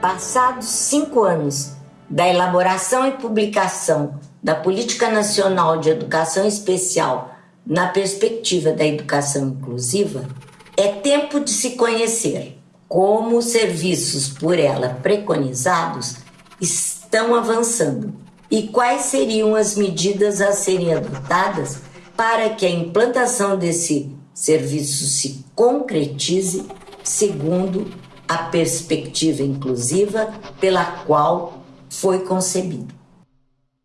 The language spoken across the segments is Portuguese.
Passados cinco anos da elaboração e publicação da Política Nacional de Educação Especial na perspectiva da educação inclusiva, é tempo de se conhecer como os serviços por ela preconizados estão avançando e quais seriam as medidas a serem adotadas para que a implantação desse serviço se concretize segundo a perspectiva inclusiva pela qual foi concebido.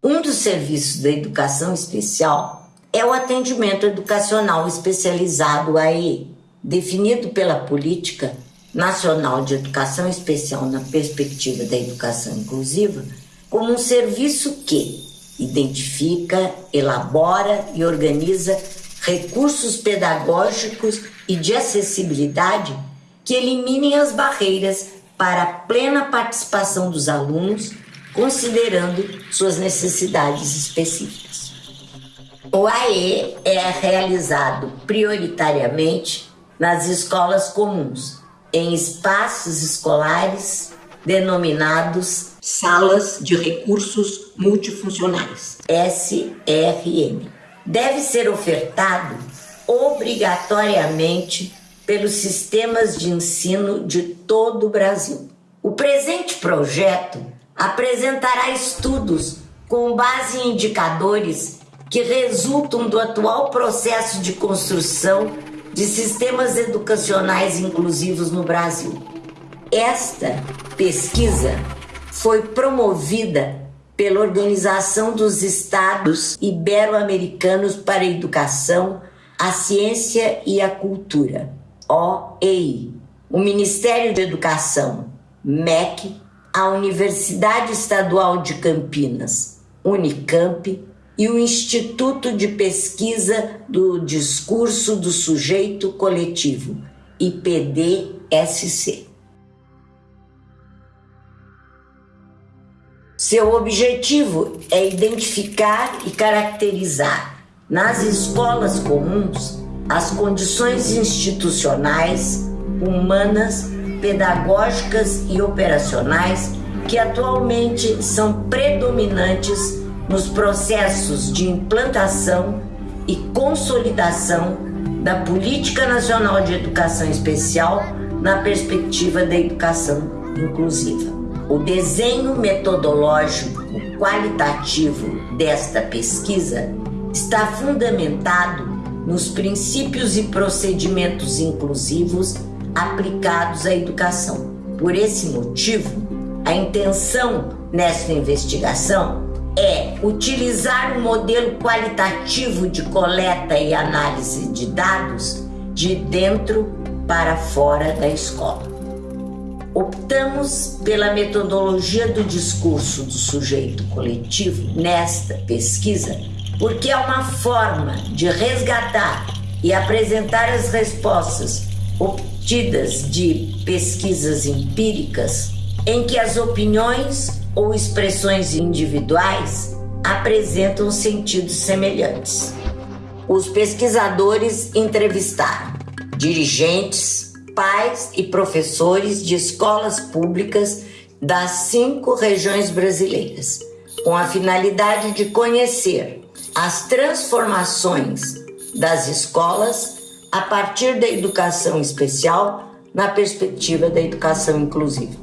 Um dos serviços da educação especial é o atendimento educacional especializado AE, definido pela Política Nacional de Educação Especial na perspectiva da educação inclusiva como um serviço que identifica, elabora e organiza recursos pedagógicos e de acessibilidade que eliminem as barreiras para a plena participação dos alunos, considerando suas necessidades específicas. O AE é realizado prioritariamente nas escolas comuns, em espaços escolares denominados Salas de Recursos Multifuncionais, SRM. Deve ser ofertado obrigatoriamente pelos sistemas de ensino de todo o Brasil. O presente projeto apresentará estudos com base em indicadores que resultam do atual processo de construção de sistemas educacionais inclusivos no Brasil. Esta pesquisa foi promovida pela Organização dos Estados Ibero-Americanos para a Educação, a Ciência e a Cultura, OEI, o Ministério de Educação, MEC, a Universidade Estadual de Campinas, Unicamp, e o Instituto de Pesquisa do Discurso do Sujeito Coletivo, IPDSC. Seu objetivo é identificar e caracterizar nas escolas comuns as condições institucionais, humanas, pedagógicas e operacionais que atualmente são predominantes nos processos de implantação e consolidação da Política Nacional de Educação Especial na perspectiva da educação inclusiva. O desenho metodológico qualitativo desta pesquisa está fundamentado nos princípios e procedimentos inclusivos aplicados à educação. Por esse motivo, a intenção nesta investigação é utilizar um modelo qualitativo de coleta e análise de dados de dentro para fora da escola. Optamos pela metodologia do discurso do sujeito coletivo nesta pesquisa porque é uma forma de resgatar e apresentar as respostas obtidas de pesquisas empíricas em que as opiniões ou expressões individuais apresentam sentidos semelhantes. Os pesquisadores entrevistaram dirigentes, pais e professores de escolas públicas das cinco regiões brasileiras, com a finalidade de conhecer as transformações das escolas a partir da educação especial na perspectiva da educação inclusiva.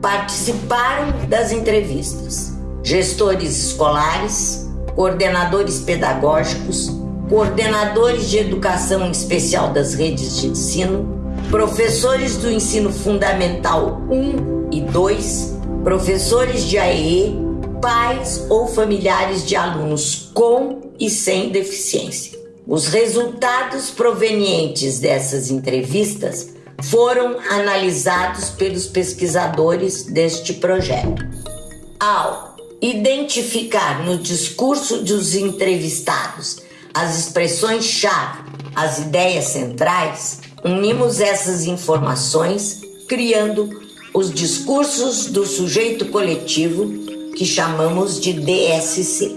Participaram das entrevistas gestores escolares, coordenadores pedagógicos, coordenadores de educação especial das redes de ensino, professores do ensino fundamental 1 e 2, professores de AEE, pais ou familiares de alunos com e sem deficiência. Os resultados provenientes dessas entrevistas foram analisados pelos pesquisadores deste projeto. Ao identificar no discurso dos entrevistados as expressões-chave, as ideias centrais, unimos essas informações criando os discursos do sujeito coletivo que chamamos de DSC.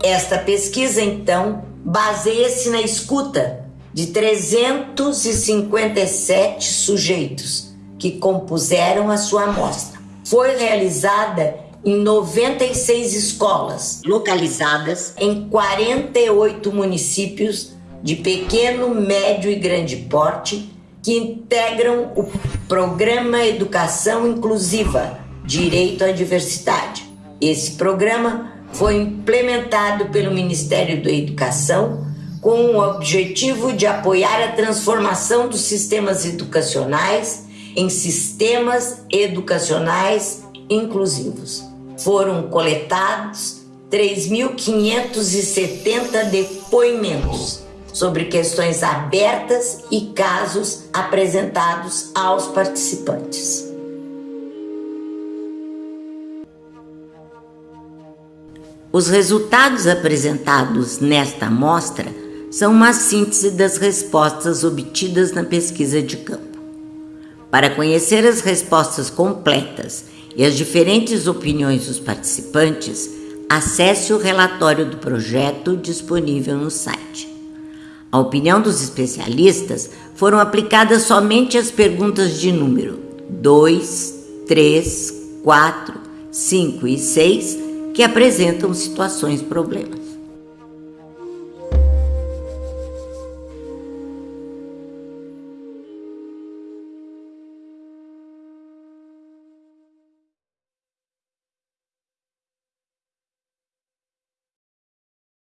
Esta pesquisa, então, baseia-se na escuta de 357 sujeitos que compuseram a sua amostra. Foi realizada em 96 escolas, localizadas em 48 municípios de pequeno, médio e grande porte, que integram o Programa Educação Inclusiva Direito à Diversidade. Esse programa foi implementado pelo Ministério da Educação com o objetivo de apoiar a transformação dos sistemas educacionais em sistemas educacionais inclusivos. Foram coletados 3.570 depoimentos sobre questões abertas e casos apresentados aos participantes. Os resultados apresentados nesta amostra são uma síntese das respostas obtidas na pesquisa de campo. Para conhecer as respostas completas e as diferentes opiniões dos participantes, acesse o relatório do projeto disponível no site. A opinião dos especialistas foram aplicadas somente às perguntas de número 2, 3, 4, 5 e 6 que apresentam situações problemas.